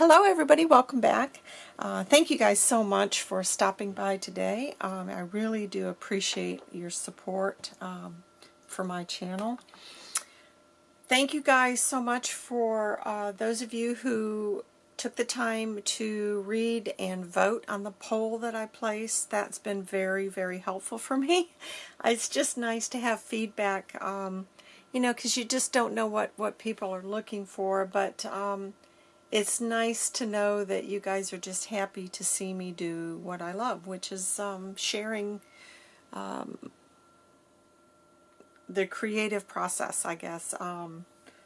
Hello everybody, welcome back. Uh, thank you guys so much for stopping by today. Um, I really do appreciate your support um, for my channel. Thank you guys so much for uh, those of you who took the time to read and vote on the poll that I placed. That's been very, very helpful for me. It's just nice to have feedback, um, you know, because you just don't know what, what people are looking for, but um, it's nice to know that you guys are just happy to see me do what I love, which is um, sharing um, the creative process, I guess. Um,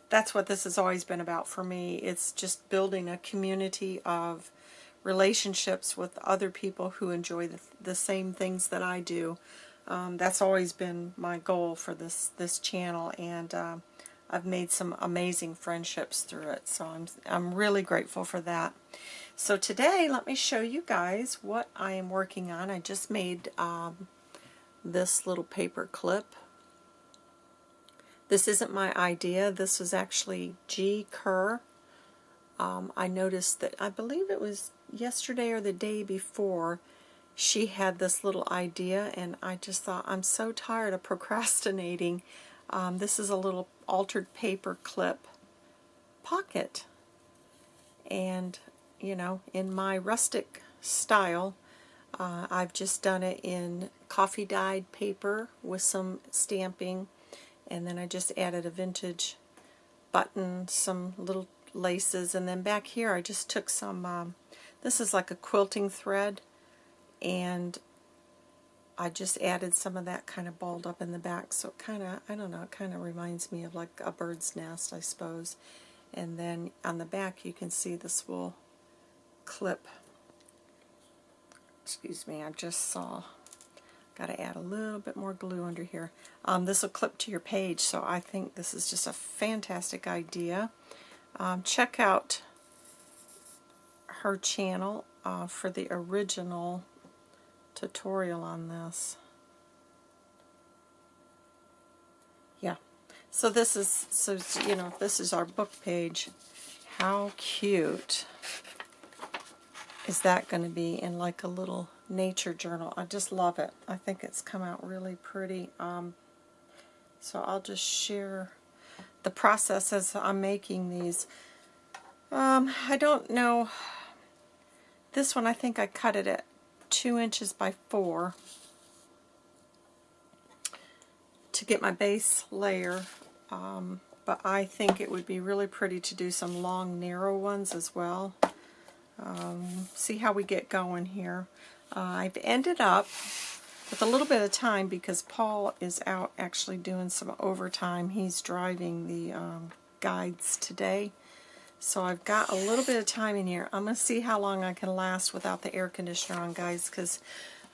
that's what this has always been about for me. It's just building a community of relationships with other people who enjoy the, the same things that I do. Um, that's always been my goal for this, this channel, and uh, I've made some amazing friendships through it, so I'm, I'm really grateful for that. So today, let me show you guys what I am working on. I just made um, this little paper clip. This isn't my idea. This was actually G. Kerr. Um, I noticed that, I believe it was yesterday or the day before, she had this little idea, and I just thought, I'm so tired of procrastinating. Um, this is a little altered paper clip pocket. And, you know, in my rustic style, uh, I've just done it in coffee dyed paper with some stamping. And then I just added a vintage button, some little laces. And then back here I just took some, um, this is like a quilting thread. And I just added some of that kind of balled up in the back, so it kind of, I don't know, it kind of reminds me of like a bird's nest, I suppose. And then on the back you can see this will clip. Excuse me, I just saw. Got to add a little bit more glue under here. Um, this will clip to your page, so I think this is just a fantastic idea. Um, check out her channel uh, for the original tutorial on this. Yeah. So this is, so you know, this is our book page. How cute is that going to be in like a little nature journal? I just love it. I think it's come out really pretty. Um, so I'll just share the process as I'm making these. Um, I don't know. This one I think I cut it at two inches by four to get my base layer. Um, but I think it would be really pretty to do some long narrow ones as well. Um, see how we get going here. Uh, I've ended up with a little bit of time because Paul is out actually doing some overtime. He's driving the um, guides today so I've got a little bit of time in here. I'm going to see how long I can last without the air conditioner on, guys, because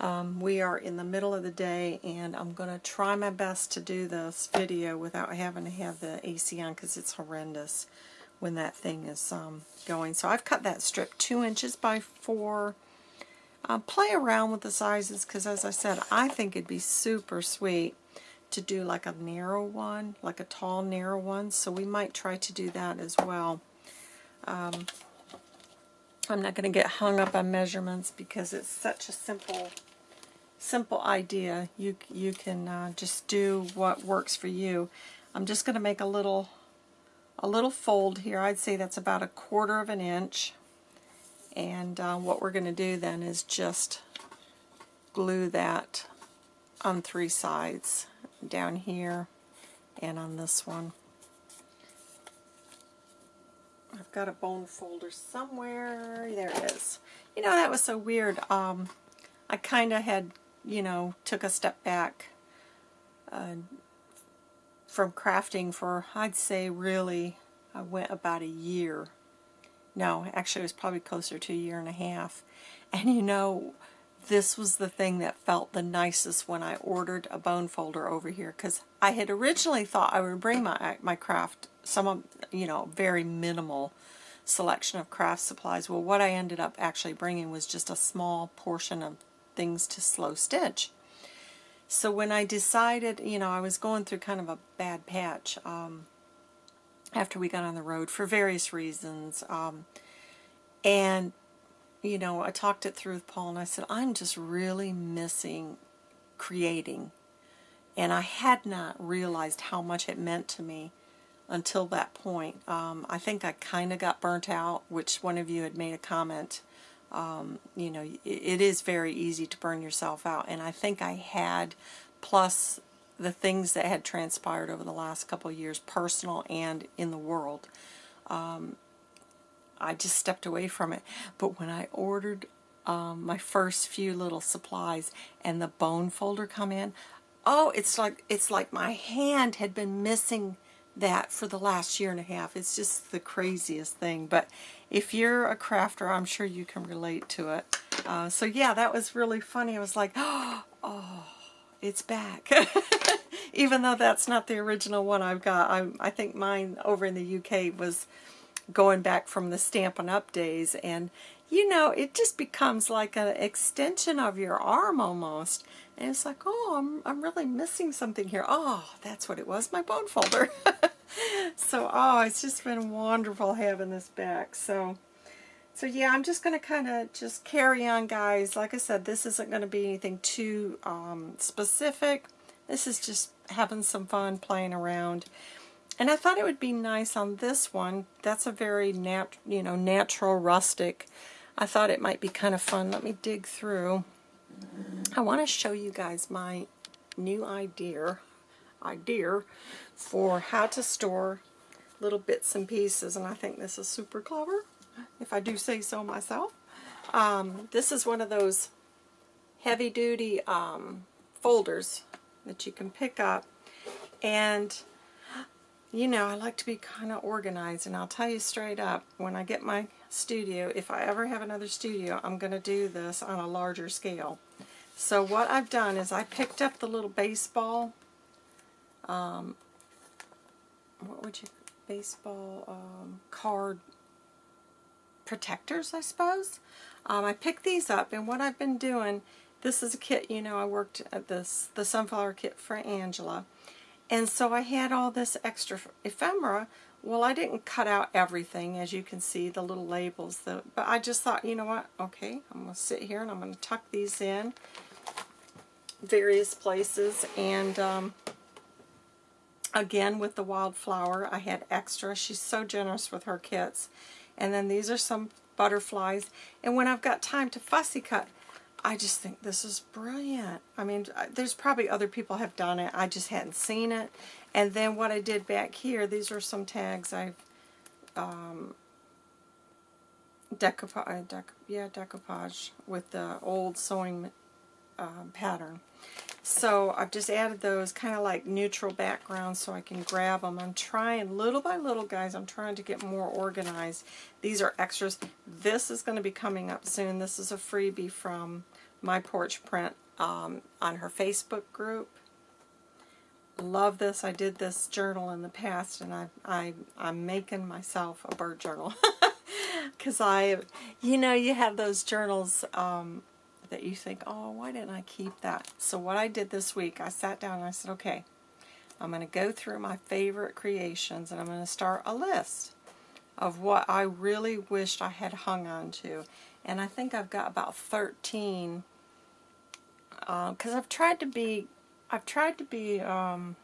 um, we are in the middle of the day, and I'm going to try my best to do this video without having to have the AC on, because it's horrendous when that thing is um, going. So I've cut that strip 2 inches by 4. Uh, play around with the sizes, because as I said, I think it'd be super sweet to do like a narrow one, like a tall narrow one, so we might try to do that as well. Um, I'm not going to get hung up on measurements because it's such a simple simple idea. You, you can uh, just do what works for you. I'm just going to make a little a little fold here. I'd say that's about a quarter of an inch. And uh, what we're going to do then is just glue that on three sides, down here and on this one. I've got a bone folder somewhere. There it is. You know, that was so weird. Um, I kind of had, you know, took a step back uh, from crafting for, I'd say, really, I went about a year. No, actually, it was probably closer to a year and a half. And, you know, this was the thing that felt the nicest when I ordered a bone folder over here because I had originally thought I would bring my my craft some of you know very minimal selection of craft supplies well what I ended up actually bringing was just a small portion of things to slow stitch so when I decided you know I was going through kind of a bad patch um, after we got on the road for various reasons um, And, you know, I talked it through with Paul and I said, I'm just really missing creating. And I had not realized how much it meant to me until that point. Um, I think I kind of got burnt out, which one of you had made a comment. Um, you know, it, it is very easy to burn yourself out. And I think I had, plus the things that had transpired over the last couple of years, personal and in the world, um, I just stepped away from it. But when I ordered um, my first few little supplies and the bone folder come in, oh, it's like it's like my hand had been missing that for the last year and a half. It's just the craziest thing. But if you're a crafter, I'm sure you can relate to it. Uh, so yeah, that was really funny. I was like, oh, it's back. Even though that's not the original one I've got. I, I think mine over in the UK was going back from the Stampin' Up! days. And, you know, it just becomes like an extension of your arm almost. And it's like, oh, I'm, I'm really missing something here. Oh, that's what it was, my bone folder. so, oh, it's just been wonderful having this back. So, so yeah, I'm just going to kind of just carry on, guys. Like I said, this isn't going to be anything too um, specific. This is just having some fun playing around. And I thought it would be nice on this one. That's a very nat you know, natural, rustic. I thought it might be kind of fun. Let me dig through. I want to show you guys my new idea, idea for how to store little bits and pieces. And I think this is super clever, if I do say so myself. Um, this is one of those heavy-duty um, folders that you can pick up. And you know, I like to be kind of organized, and I'll tell you straight up, when I get my studio, if I ever have another studio, I'm going to do this on a larger scale. So what I've done is I picked up the little baseball, um, what would you, baseball um, card protectors, I suppose. Um, I picked these up, and what I've been doing, this is a kit, you know, I worked at this, the Sunflower Kit for Angela. And so I had all this extra ephemera. Well, I didn't cut out everything, as you can see, the little labels. The, but I just thought, you know what, okay, I'm going to sit here and I'm going to tuck these in various places. And um, again, with the wildflower, I had extra. She's so generous with her kits. And then these are some butterflies. And when I've got time to fussy cut, I just think this is brilliant. I mean, there's probably other people have done it. I just hadn't seen it. And then what I did back here, these are some tags I've um, decoupage, uh, dec yeah, decoupage with the old sewing um, pattern. So I've just added those kind of like neutral backgrounds so I can grab them. I'm trying little by little, guys, I'm trying to get more organized. These are extras. This is going to be coming up soon. This is a freebie from My Porch Print um, on her Facebook group. Love this. I did this journal in the past, and I, I, I'm making myself a bird journal. Because I, you know, you have those journals um, that you think, oh, why didn't I keep that? So what I did this week, I sat down and I said, okay, I'm going to go through my favorite creations and I'm going to start a list of what I really wished I had hung on to. And I think I've got about 13 because uh, I've tried to be, I've tried to be, um,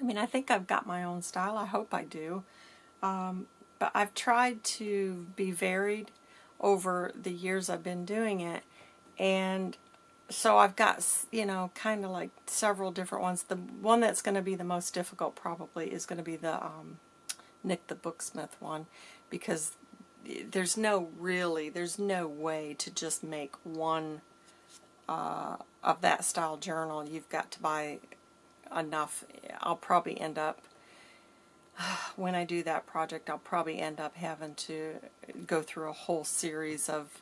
I mean, I think I've got my own style. I hope I do. Um, but I've tried to be varied over the years I've been doing it. And so I've got, you know, kind of like several different ones. The one that's going to be the most difficult probably is going to be the um, Nik the Booksmith one because there's no really, there's no way to just make one uh, of that style journal. You've got to buy enough. I'll probably end up when I do that project, I'll probably end up having to go through a whole series of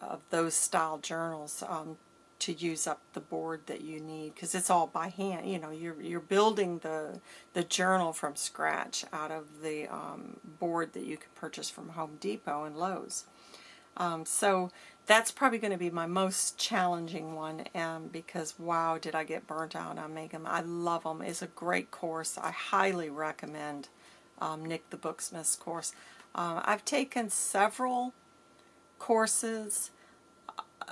of those style journals um, to use up the board that you need because it's all by hand. You know, you're you're building the the journal from scratch out of the um, board that you can purchase from Home Depot and Lowe's. Um, so that's probably going to be my most challenging one um, because wow did I get burnt out on making them. I love them. It's a great course. I highly recommend um, Nik the Booksmith's course. Uh, I've taken several courses.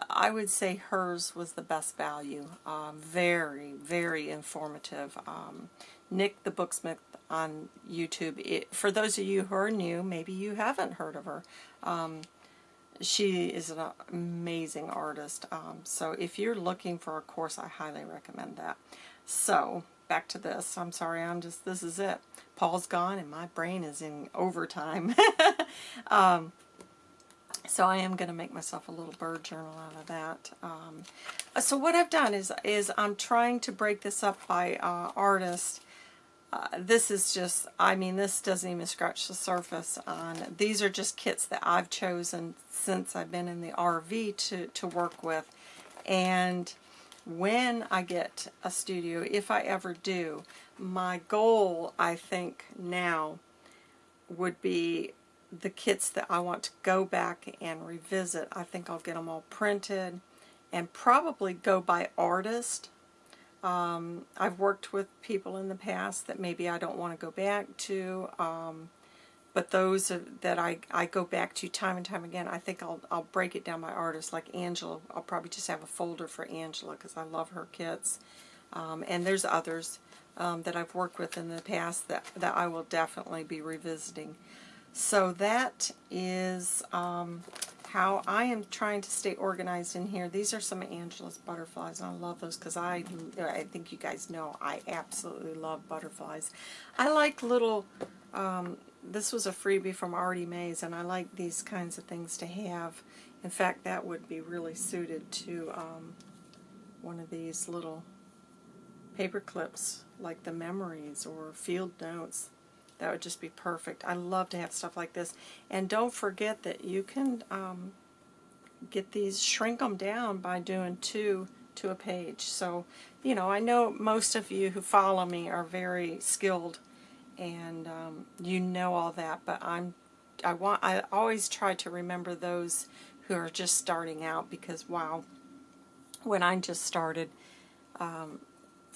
I would say hers was the best value. Um, very, very informative. Um, Nik the Booksmith on YouTube. It, for those of you who are new, maybe you haven't heard of her. Um, she is an amazing artist. Um, so if you're looking for a course, I highly recommend that. So back to this. I'm sorry, I'm just, this is it. Paul's gone and my brain is in overtime. um, so I am going to make myself a little bird journal out of that. Um, so what I've done is, is I'm trying to break this up by uh, artist. Uh, this is just, I mean, this doesn't even scratch the surface on, these are just kits that I've chosen since I've been in the RV to, to work with. And when I get a studio, if I ever do, my goal, I think, now would be the kits that I want to go back and revisit. I think I'll get them all printed and probably go by artist. Um, I've worked with people in the past that maybe I don't want to go back to. Um, but those that I, I go back to time and time again, I think I'll, I'll break it down by artist. Like Angela, I'll probably just have a folder for Angela because I love her kits. Um, and there's others um, that I've worked with in the past that, that I will definitely be revisiting. So that is um, how I am trying to stay organized in here. These are some Angela's butterflies, and I love those because I, I think you guys know I absolutely love butterflies. I like little um, this was a freebie from Artie Mays, and I like these kinds of things to have. In fact, that would be really suited to um, one of these little paper clips, like the memories or field notes. That would just be perfect. I love to have stuff like this. And don't forget that you can um, get these, shrink them down by doing two to a page. So, you know, I know most of you who follow me are very skilled and um, you know all that, but I'm I want I always try to remember those who are just starting out because wow, when I just started, um,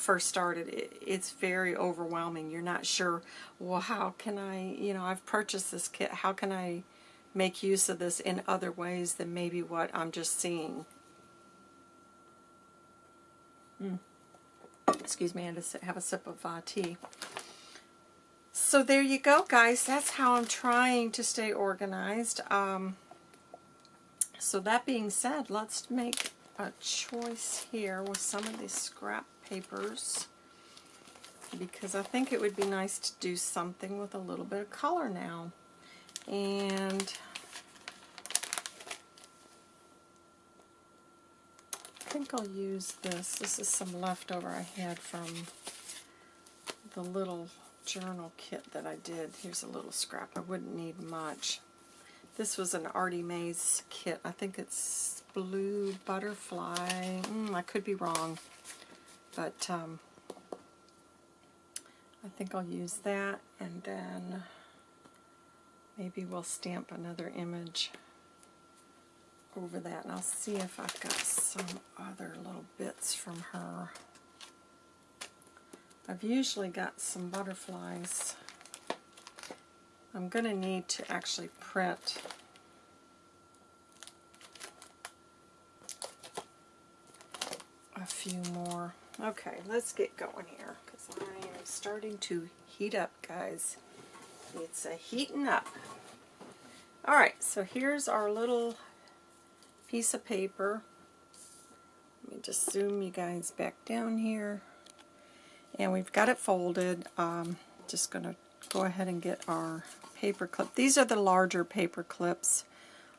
first started, it, it's very overwhelming. You're not sure, well, how can I, you know, I've purchased this kit, how can I make use of this in other ways than maybe what I'm just seeing? Mm. Excuse me, I had to have a sip of uh, tea. So there you go, guys. That's how I'm trying to stay organized. Um, so that being said, let's make a choice here with some of these scrap papers because I think it would be nice to do something with a little bit of color now. And I think I'll use this. This is some leftover I had from the little journal kit that I did. Here's a little scrap. I wouldn't need much. This was an Artie Mays kit. I think it's Blue Butterfly. Mm, I could be wrong. But um, I think I'll use that. And then maybe we'll stamp another image over that. And I'll see if I've got some other little bits from her. I've usually got some butterflies. I'm going to need to actually print a few more. Okay, let's get going here because I am starting to heat up, guys. It's a heating up. Alright, so here's our little piece of paper. Let me just zoom you guys back down here and we've got it folded. Um, just going to go ahead and get our paper clip. These are the larger paper clips.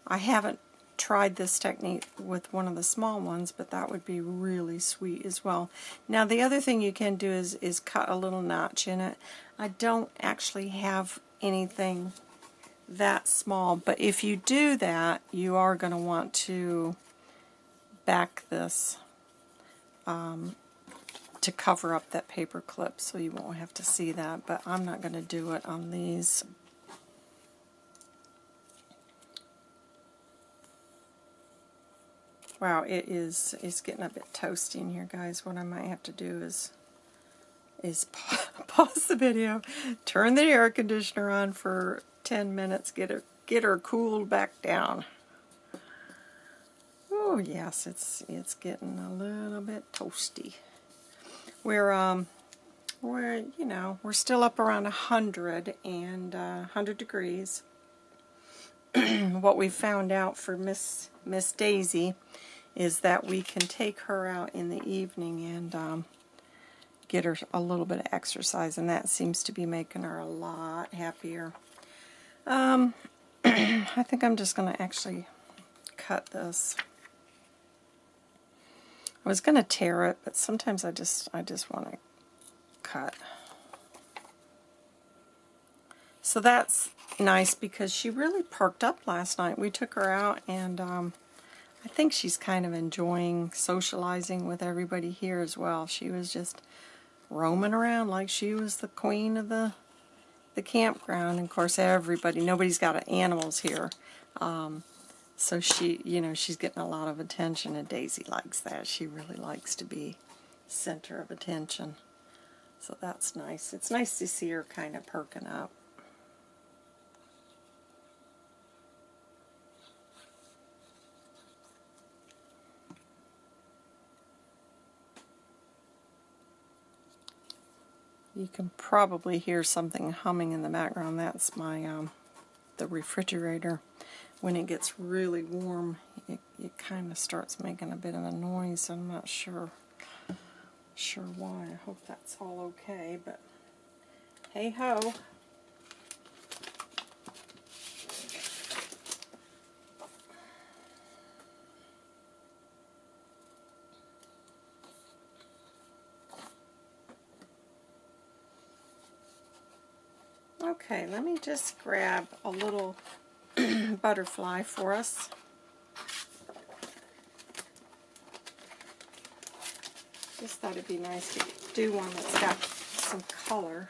I haven't tried this technique with one of the small ones, but that would be really sweet as well. Now the other thing you can do is, is cut a little notch in it. I don't actually have anything that small, but if you do that, you are going to want to back this um, to cover up that paper clip so you won't have to see that, but I'm not going to do it on these. Wow, it is it's getting a bit toasty in here, guys. What I might have to do is is pause the video, turn the air conditioner on for 10 minutes, get her, get her cooled back down. Oh yes, it's it's getting a little bit toasty. We're um we're you know we're still up around a hundred and uh, hundred degrees. what we found out for Miss Miss Daisy is that we can take her out in the evening and um, get her a little bit of exercise, and that seems to be making her a lot happier. Um, I think I'm just going to actually cut this. I was going to tear it, but sometimes I just I just want to cut. So that's nice because she really perked up last night. We took her out and um, I think she's kind of enjoying socializing with everybody here as well. She was just roaming around like she was the queen of the the campground. And of course, everybody, nobody's got animals here. Um, so she, you know, she's getting a lot of attention, and Daisy likes that. She really likes to be center of attention. So that's nice. It's nice to see her kind of perking up. You can probably hear something humming in the background. That's my um, the refrigerator when it gets really warm, it, it kind of starts making a bit of a noise. I'm not sure sure why. I hope that's all okay, but hey ho. Okay, let me just grab a little butterfly for us. Just thought it'd be nice to do one that's got some color.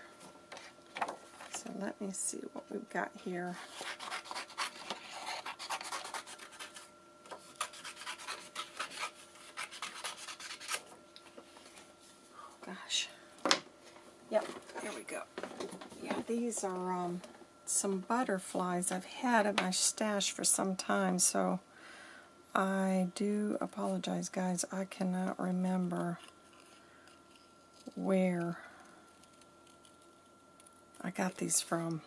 So let me see what we've got here. gosh. Yep, here we go. Yeah, these are um, some butterflies I've had in my stash for some time, so I do apologize, guys. I cannot remember where I got these from.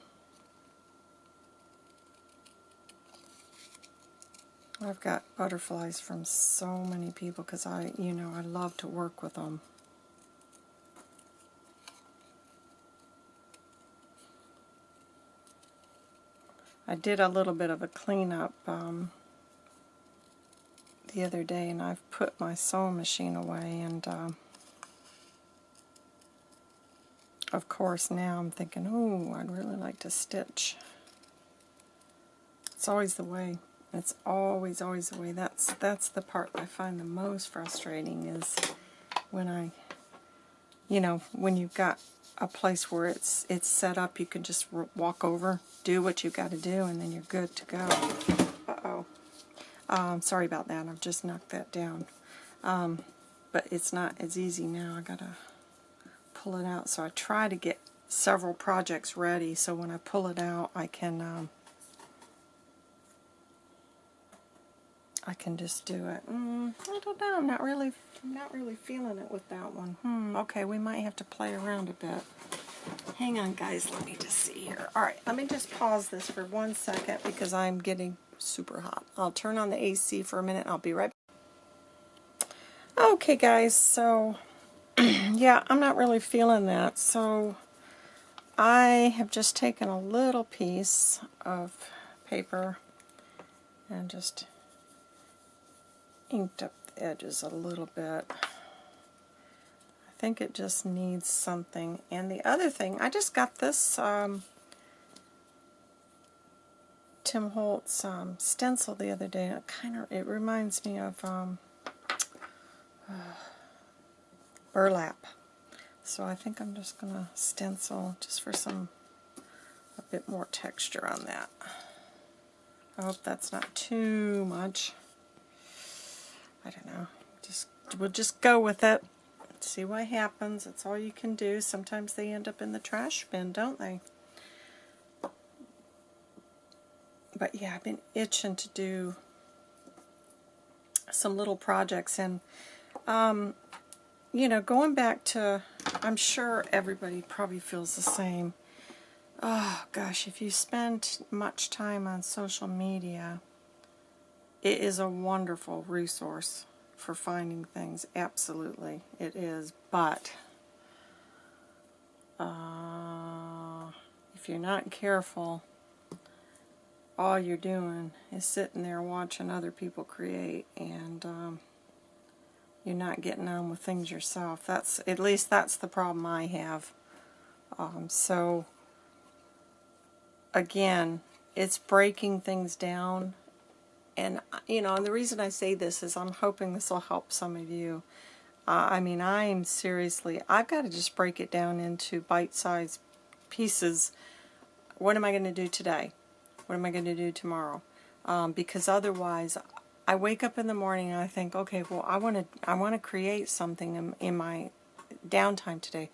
I've got butterflies from so many people because I, you know, I love to work with them. I did a little bit of a cleanup um, the other day and I've put my sewing machine away and um, of course now I'm thinking, oh, I'd really like to stitch. It's always the way. It's always, always the way. That's that's the part I find the most frustrating is when I, you know, when you've got a place where it's it's set up, you can just walk over, do what you've got to do, and then you're good to go. Uh-oh. Um, sorry about that. I've just knocked that down. Um, but it's not as easy now. i got to pull it out. So I try to get several projects ready so when I pull it out, I can... Um, I can just do it. Mm, I don't know. I'm not really, I'm not really feeling it with that one. Hmm. Okay, we might have to play around a bit. Hang on, guys. Let me just see here. All right, let me just pause this for one second because I'm getting super hot. I'll turn on the AC for a minute. I'll be right back. Okay, guys. So, yeah, I'm not really feeling that. So, I have just taken a little piece of paper and just inked up the edges a little bit. I think it just needs something. And the other thing, I just got this um, Tim Holtz um, stencil the other day. It kind of it reminds me of um, uh, burlap. So I think I'm just going to stencil just for some a bit more texture on that. I hope that's not too much. I don't know. Just We'll just go with it. See what happens. That's all you can do. Sometimes they end up in the trash bin, don't they? but yeah, I've been itching to do some little projects and um, you know, going back to, I'm sure everybody probably feels the same. Oh gosh, if you spend much time on social media, it is a wonderful resource for finding things. Absolutely, it is. But uh, if you're not careful, all you're doing is sitting there watching other people create and um, you're not getting on with things yourself. That's At least that's the problem I have. Um, so, again, it's breaking things down. And, you know, and the reason I say this is I'm hoping this will help some of you. Uh, I mean, I'm seriously, I've got to just break it down into bite-sized pieces. What am I going to do today? What am I going to do tomorrow? Um, because otherwise, I wake up in the morning and I think, okay, well, I want to I want to create something in, in my downtime today.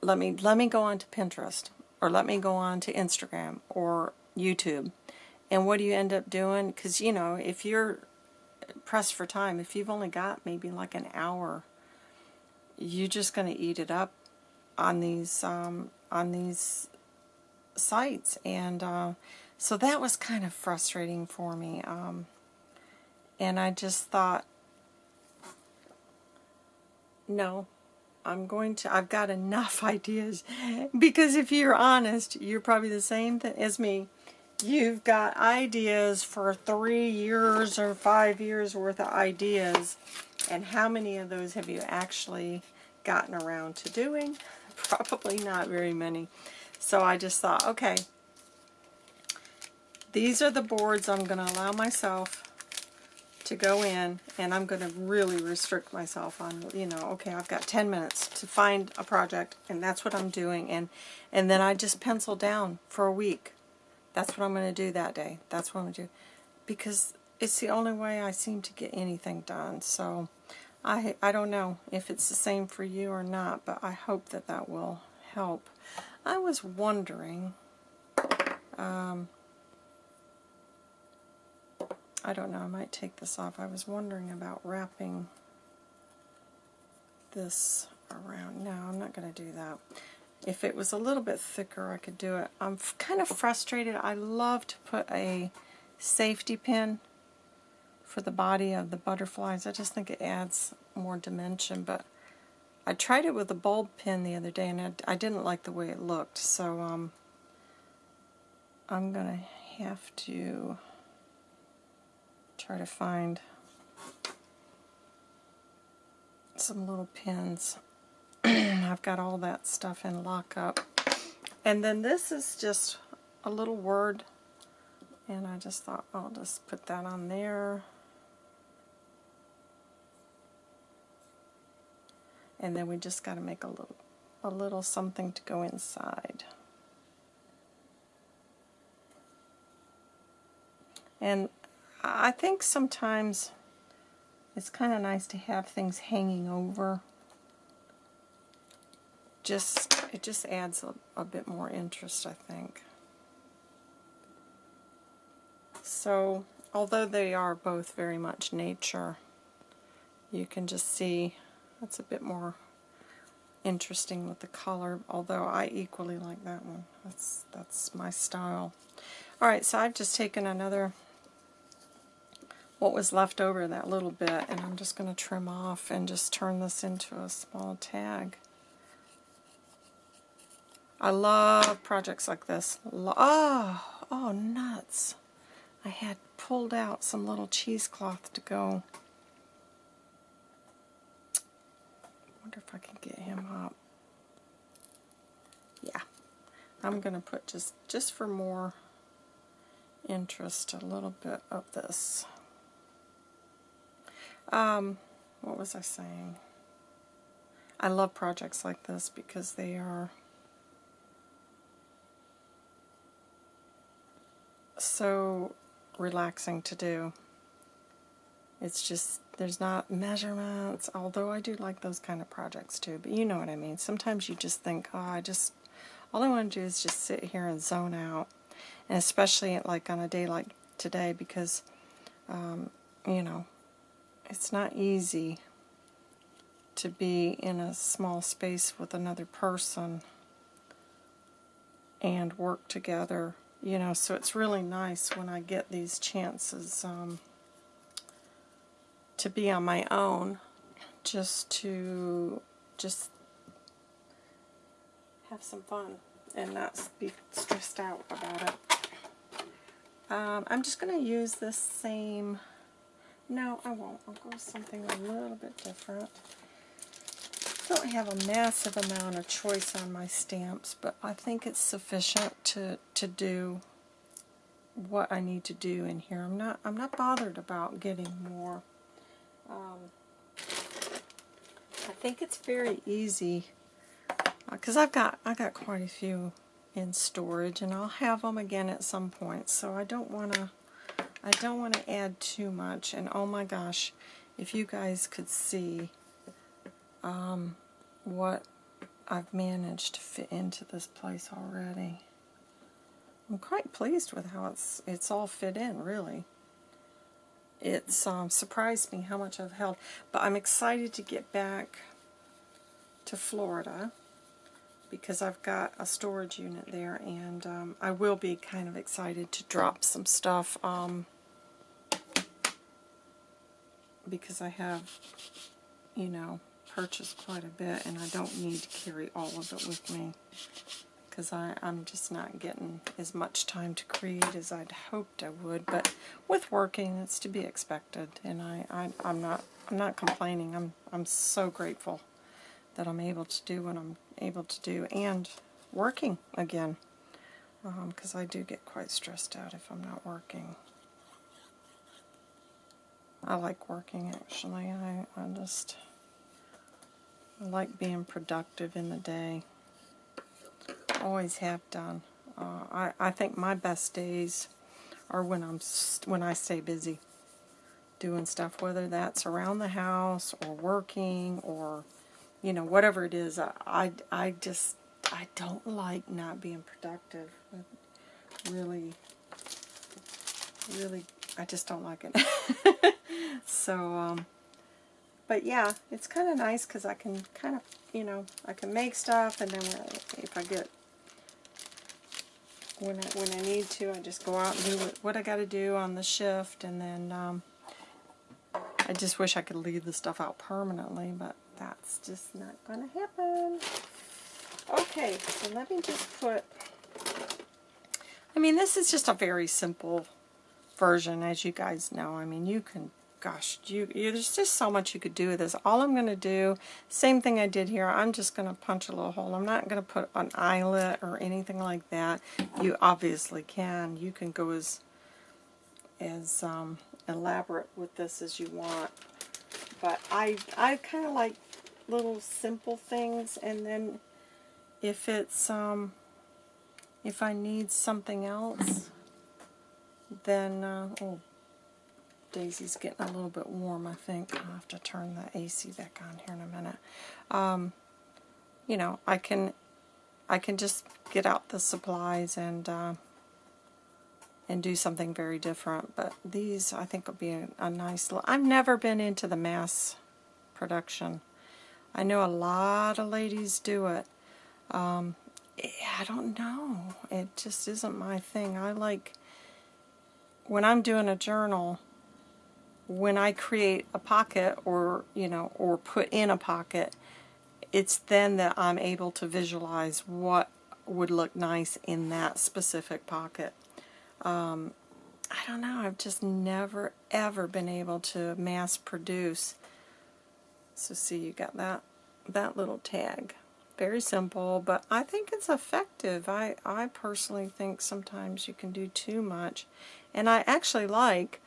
Let me let me go on to Pinterest or let me go on to Instagram or YouTube. And what do you end up doing? Because you know, if you're pressed for time, if you've only got maybe like an hour, you're just going to eat it up on these um, on these sites, and uh, so that was kind of frustrating for me. Um, and I just thought, no, I'm going to, I've got enough ideas. Because if you're honest, you're probably the same as me. You've got ideas for three years or five years worth of ideas. And how many of those have you actually gotten around to doing? Probably not very many. So I just thought, okay, these are the boards I'm going to allow myself to go in and I'm going to really restrict myself on, you know, okay, I've got 10 minutes to find a project and that's what I'm doing. And, and then I just pencil down for a week. That's what I'm going to do that day. That's what I'm going to do. Because it's the only way I seem to get anything done. So I, I don't know if it's the same for you or not, but I hope that that will help. I was wondering, um, I don't know, I might take this off. I was wondering about wrapping this around. No, I'm not going to do that. If it was a little bit thicker, I could do it. I'm kind of frustrated. I love to put a safety pin for the body of the butterflies. I just think it adds more dimension, but I tried it with a bulb pin the other day, and I, I didn't like the way it looked, so um, I'm going to have to try to find some little pins. I've got all that stuff in lockup. And then this is just a little word, and I just thought I'll just put that on there. And then we just got to make a little, a little something to go inside. And I think sometimes it's kind of nice to have things hanging over. Just It just adds a, a bit more interest, I think. So, although they are both very much nature, you can just see that's a bit more interesting with the color, although I equally like that one. That's, that's my style. Alright, so I've just taken another what was left over, that little bit, and I'm just going to trim off and just turn this into a small tag. I love projects like this. Oh, oh, nuts. I had pulled out some little cheesecloth to go. wonder if I can get him up. Yeah. I'm going to put just, just for more interest, a little bit of this. Um, what was I saying? I love projects like this because they are so relaxing to do. It's just, there's not measurements, although I do like those kind of projects too, but you know what I mean. Sometimes you just think, oh, I just, all I want to do is just sit here and zone out. and especially like on a day like today because, um, you know, it's not easy to be in a small space with another person and work together, you know, so it's really nice when I get these chances um, to be on my own, just to just have some fun and not be stressed out about it. Um, I'm just going to use this same, no I won't, I'll go something a little bit different. I don't have a massive amount of choice on my stamps, but I think it's sufficient to, to do what I need to do in here. I'm not I'm not bothered about getting more. Um, I think it's very easy because uh, I've got I got quite a few in storage, and I'll have them again at some point. So I don't want to I don't want to add too much. And oh my gosh, if you guys could see um, what I've managed to fit into this place already. I'm quite pleased with how it's it's all fit in, really. It's um, surprised me how much I've held, but I'm excited to get back to Florida because I've got a storage unit there, and um, I will be kind of excited to drop some stuff um, because I have, you know, purchased quite a bit, and I don't need to carry all of it with me because I'm just not getting as much time to create as I'd hoped I would. But with working, it's to be expected, and I, I I'm not I'm not complaining. I'm I'm so grateful that I'm able to do what I'm able to do and working again because um, I do get quite stressed out if I'm not working. I like working actually. I, I just I like being productive in the day. Always have done. Uh, I, I think my best days are when I'm when I stay busy doing stuff, whether that's around the house or working or you know, whatever it is, I, I, I just, I don't like not being productive. really, really, I just don't like it. so, um, but yeah, it's kind of nice because I can kind of, you know, I can make stuff and then if I get, when I, when I need to, I just go out and do what, I got to do on the shift and then, um, I just wish I could leave the stuff out permanently, but that's just not going to happen. Okay, so let me just put, I mean, this is just a very simple version, as you guys know. I mean, you can, gosh, you, you there's just so much you could do with this. All I'm going to do, same thing I did here, I'm just going to punch a little hole. I'm not going to put an eyelet or anything like that. You obviously can. You can go as, as um, elaborate with this as you want. But I, I kind of like little simple things and then if it's um if I need something else then uh, oh Daisy's getting a little bit warm I think I'll have to turn the AC back on here in a minute um, you know I can I can just get out the supplies and uh, and do something very different but these I think will be a, a nice I've never been into the mass production I know a lot of ladies do it. Um, I don't know. It just isn't my thing. I like, when I'm doing a journal, when I create a pocket or, you know, or put in a pocket, it's then that I'm able to visualize what would look nice in that specific pocket. Um, I don't know. I've just never, ever been able to mass produce so see, you got that, that little tag. Very simple, but I think it's effective. I, I personally think sometimes you can do too much. And I actually like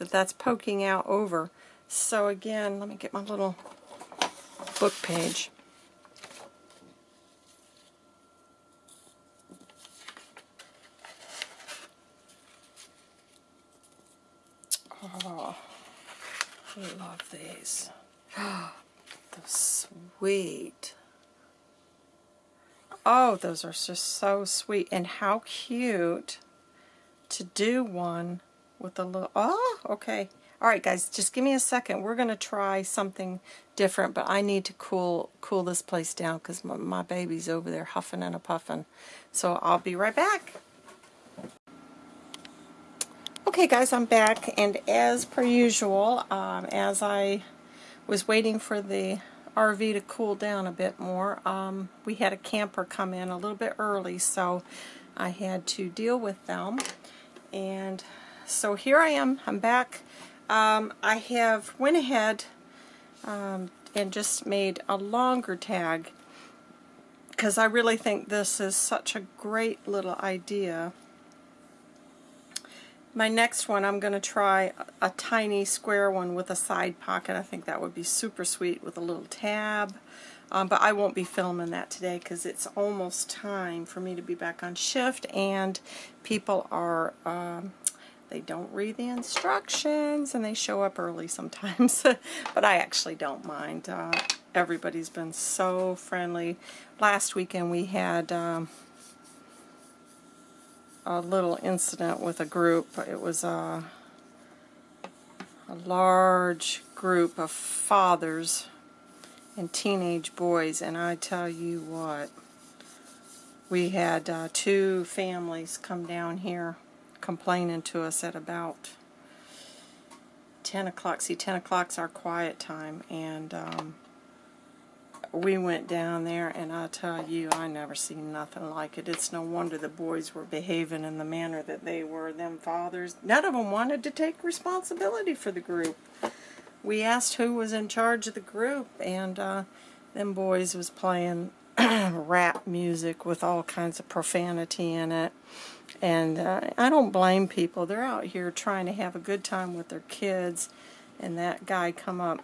that that's poking out over. So again, let me get my little book page. Oh, I love these. Oh, those sweet. Oh, those are just so sweet. And how cute to do one with a little, oh, okay. All right, guys, just give me a second. We're going to try something different, but I need to cool cool this place down because my, my baby's over there huffing and a puffing. So I'll be right back. Okay, guys, I'm back, and as per usual, um, as I was waiting for the RV to cool down a bit more, um, we had a camper come in a little bit early, so I had to deal with them. And so here I am. I'm back. Um, I have went ahead um, and just made a longer tag because I really think this is such a great little idea. My next one, I'm going to try a, tiny square one with a side pocket. I think that would be super sweet with a little tab. Um, but I won't be filming that today because it's almost time for me to be back on shift and people are, um, they don't read the instructions and they show up early sometimes. but I actually don't mind. Uh, everybody's been so friendly. Last weekend we had um, a little incident with a group. It was a, a large group of fathers and teenage boys, and I tell you what, we had uh, two families come down here complaining to us at about 10 o'clock. See, 10 o'clock's our quiet time, and um, we went down there, and I tell you, I never seen nothing like it. It's no wonder the boys were behaving in the manner that they were. Them fathers, none of them wanted to take responsibility for the group we asked who was in charge of the group, and uh, them boys was playing rap music with all kinds of profanity in it. And uh, I don't blame people. They're out here trying to have a good time with their kids. And that guy come up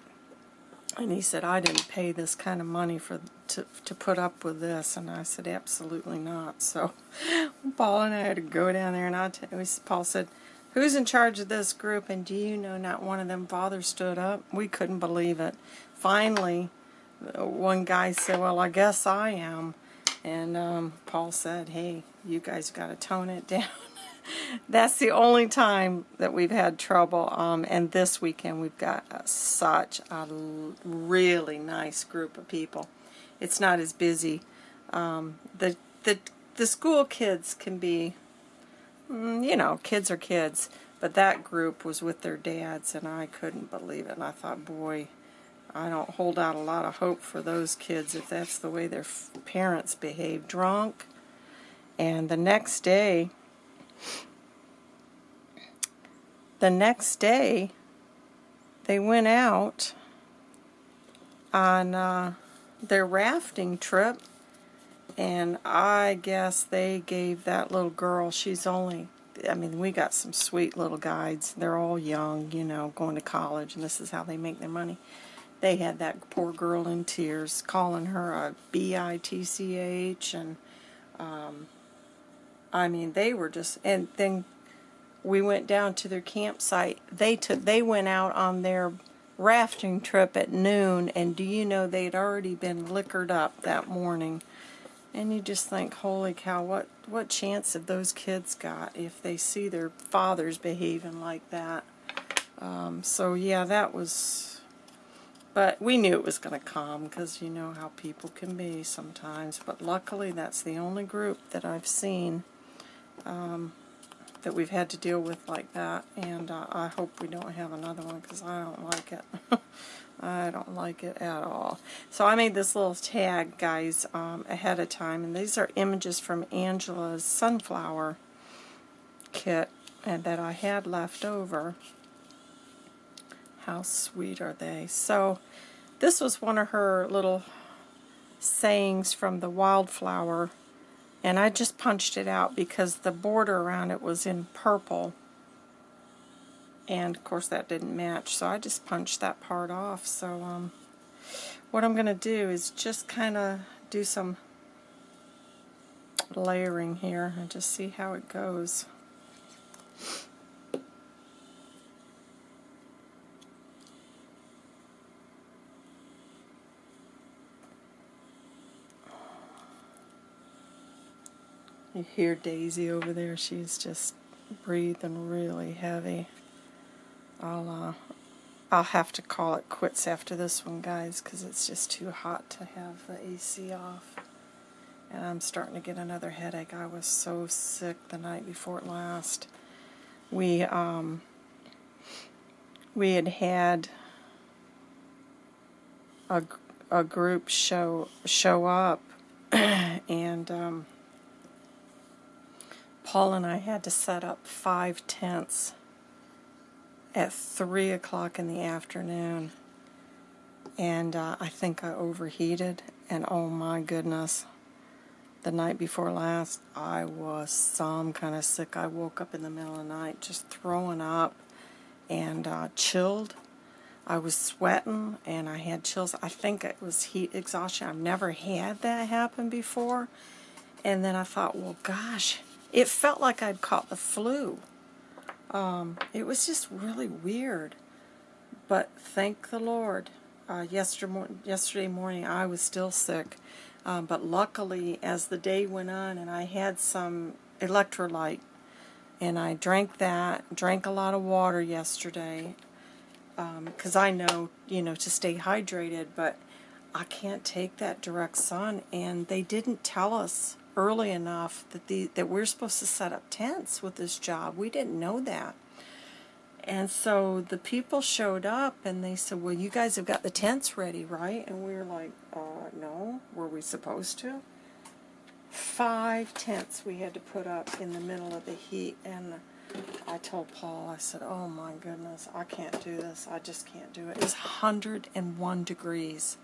and he said, I didn't pay this kind of money for to, to put up with this. And I said, absolutely not. So Paul and I had to go down there and I t Paul said, Who's in charge of this group? And do you know not one of them fathers stood up? We couldn't believe it. Finally, one guy said, well, I guess I am. And um, Paul said, hey, you guys got to tone it down. That's the only time that we've had trouble. Um, and this weekend we've got uh, such a really nice group of people. It's not as busy. Um, the, the, the school kids can be Mm, you know, kids are kids. But that group was with their dads, and I couldn't believe it. And I thought, boy, I don't hold out a lot of hope for those kids if that's the way their parents behave drunk. And the next day, the next day, they went out on uh, their rafting trip and I guess they gave that little girl, she's only, I mean, we got some sweet little guides. They're all young, you know, going to college, and this is how they make their money. They had that poor girl in tears, calling her a B-I-T-C-H, and, um, I mean, they were just, and then we went down to their campsite. They took, they went out on their rafting trip at noon, and do you know they'd already been liquored up that morning. And you just think, holy cow, what, what chance have those kids got if they see their fathers behaving like that? Um, so yeah, that was, but we knew it was going to come because you know how people can be sometimes. But luckily that's the only group that I've seen um, that we've had to deal with like that. And uh, I hope we don't have another one because I don't like it. I don't like it at all. So I made this little tag, guys, um, ahead of time. And these are images from Angela's sunflower kit and that I had left over. How sweet are they? So this was one of her little sayings from the wildflower. And I just punched it out because the border around it was in purple. And of course that didn't match. So I just punched that part off. So um, what I'm going to do is just kind of do some layering here and just see how it goes. You hear Daisy over there, she's just breathing really heavy. I'll uh, I'll have to call it quits after this one, guys, because it's just too hot to have the AC off. And I'm starting to get another headache. I was so sick the night before last. We um we had had a, a group show show up and um, Paul and I had to set up five tents at 3 o'clock in the afternoon. And uh, I think I overheated, and oh my goodness, the night before last, I was some kind of sick. I woke up in the middle of the night just throwing up and uh, chilled. I was sweating and I had chills. I think it was heat exhaustion. I've never had that happen before. And then I thought, well, gosh, it felt like I'd caught the flu. Um, it was just really weird. But thank the Lord. Uh, yesterday, morning I was still sick. Um, but luckily, as the day went on and I had some electrolyte, and I drank that, drank a lot of water yesterday, because um, I know, you know, to stay hydrated, but I can't take that direct sun, and they didn't tell us early enough that the that we're supposed to set up tents with this job. We didn't know that. And so the people showed up and they said, well, you guys have got the tents ready, right? And we were like, uh, no, were we supposed to? Five tents we had to put up in the middle of the heat. And I told Paul, I said, oh my goodness, I can't do this. I just can't do it. It's 101 degrees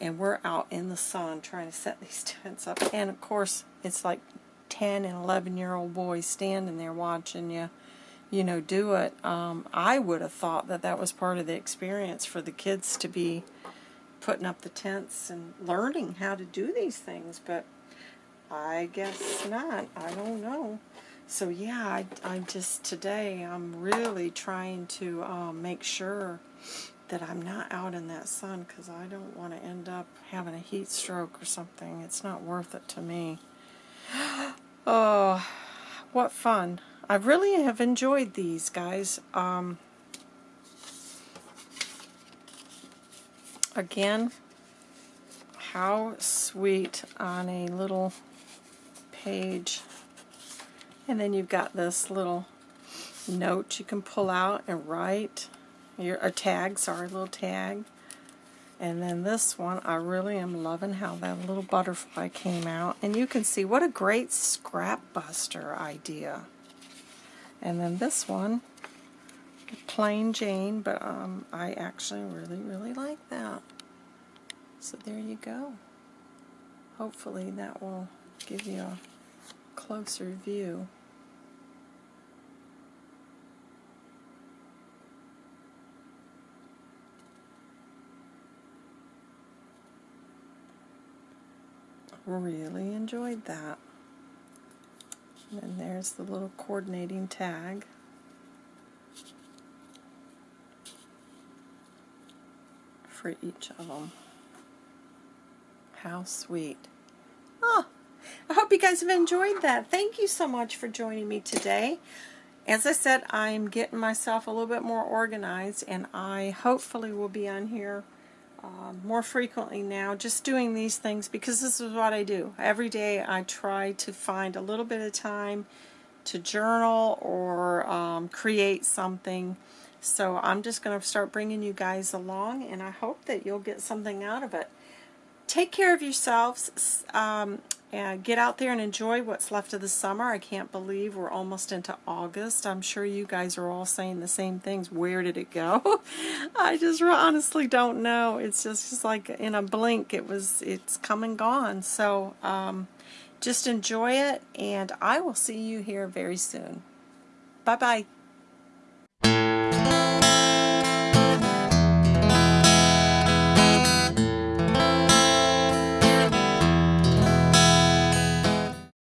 and we're out in the sun trying to set these tents up. And of course, it's like 10 and 11 year old boys standing there watching you, you know, do it. Um, I would have thought that that was part of the experience for the kids to be putting up the tents and learning how to do these things, but I guess not. I don't know. So yeah, I, I just today I'm really trying to um, make sure that I'm not out in that sun because I don't want to end up having a heat stroke or something. It's not worth it to me. oh, what fun. I really have enjoyed these, guys. Um, again, how sweet on a little page. And then you've got this little note you can pull out and write your a tag, sorry, little tag. And then this one, I really am loving how that little butterfly came out. And you can see what a great scrap buster idea. And then this one, plain Jane, but um, I actually really, really like that. So there you go. Hopefully that will give you a closer view. Really enjoyed that. And there's the little coordinating tag. for each of them. How sweet. Oh, I hope you guys have enjoyed that. Thank you so much for joining me today. As I said, I'm getting myself a little bit more organized and I hopefully will be on here um, more frequently now, just doing these things because this is what I do. Every day I try to find a little bit of time to journal or um, create something. So I'm just going to start bringing you guys along and I hope that you'll get something out of it. Take care of yourselves. Um, and get out there and enjoy what's left of the summer. I can't believe we're almost into August. I'm sure you guys are all saying the same things. Where did it go? I just honestly don't know. It's just, just like in a blink, it was, it's come and gone. So um, just enjoy it, and I will see you here very soon. Bye-bye.